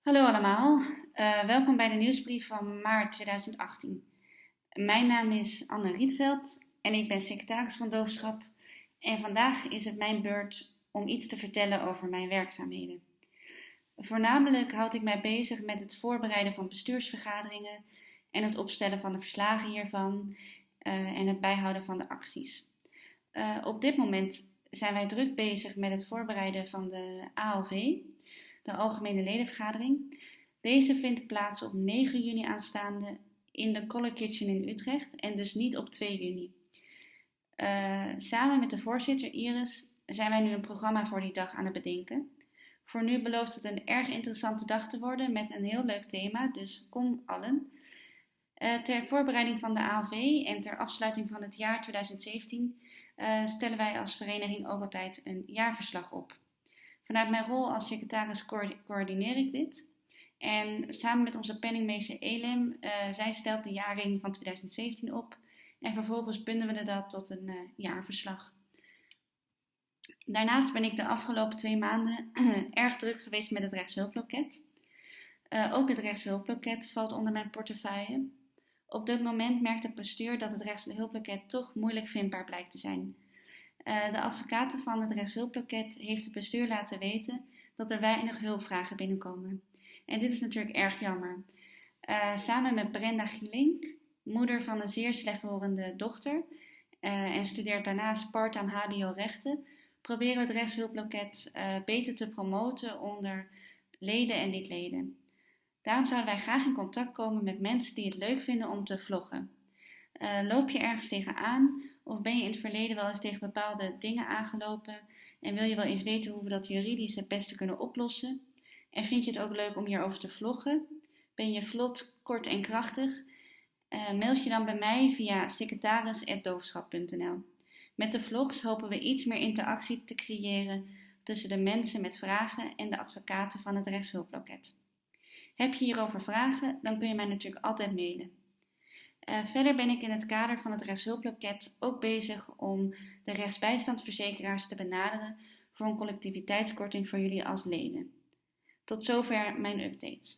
Hallo allemaal, uh, welkom bij de nieuwsbrief van maart 2018. Mijn naam is Anne Rietveld en ik ben secretaris van Doofschap. En vandaag is het mijn beurt om iets te vertellen over mijn werkzaamheden. Voornamelijk houd ik mij bezig met het voorbereiden van bestuursvergaderingen en het opstellen van de verslagen hiervan uh, en het bijhouden van de acties. Uh, op dit moment zijn wij druk bezig met het voorbereiden van de ALV, de Algemene Ledenvergadering. Deze vindt plaats op 9 juni aanstaande in de Color Kitchen in Utrecht en dus niet op 2 juni. Uh, samen met de voorzitter Iris zijn wij nu een programma voor die dag aan het bedenken. Voor nu belooft het een erg interessante dag te worden met een heel leuk thema, dus kom allen. Uh, ter voorbereiding van de ALV en ter afsluiting van het jaar 2017 uh, stellen wij als vereniging ook altijd een jaarverslag op. Vanuit mijn rol als secretaris coördineer ik dit. En samen met onze penningmeester Elim, uh, zij stelt de jaarring van 2017 op. En vervolgens bundelen we dat tot een uh, jaarverslag. Daarnaast ben ik de afgelopen twee maanden erg druk geweest met het rechtshulploket. Uh, ook het rechtshulploket valt onder mijn portefeuille. Op dit moment merkt het bestuur dat het rechtshulploket toch moeilijk vindbaar blijkt te zijn. Uh, de advocaten van het rechtshulppakket heeft het bestuur laten weten dat er weinig hulpvragen binnenkomen. En dit is natuurlijk erg jammer. Uh, samen met Brenda Gielink, moeder van een zeer slechthorende dochter uh, en studeert daarnaast part-time HBO-rechten, proberen we het rechtshulploket beter te promoten onder leden en niet-leden. Daarom zouden wij graag in contact komen met mensen die het leuk vinden om te vloggen. Loop je ergens tegenaan of ben je in het verleden wel eens tegen bepaalde dingen aangelopen en wil je wel eens weten hoe we dat juridisch het beste kunnen oplossen? En vind je het ook leuk om hierover te vloggen? Ben je vlot, kort en krachtig? Uh, je dan bij mij via secretaris.doofschap.nl. Met de vlogs hopen we iets meer interactie te creëren tussen de mensen met vragen en de advocaten van het rechtshulploket. Heb je hierover vragen, dan kun je mij natuurlijk altijd mailen. Uh, verder ben ik in het kader van het rechtshulploket ook bezig om de rechtsbijstandsverzekeraars te benaderen voor een collectiviteitskorting voor jullie als leden. Tot zover mijn update.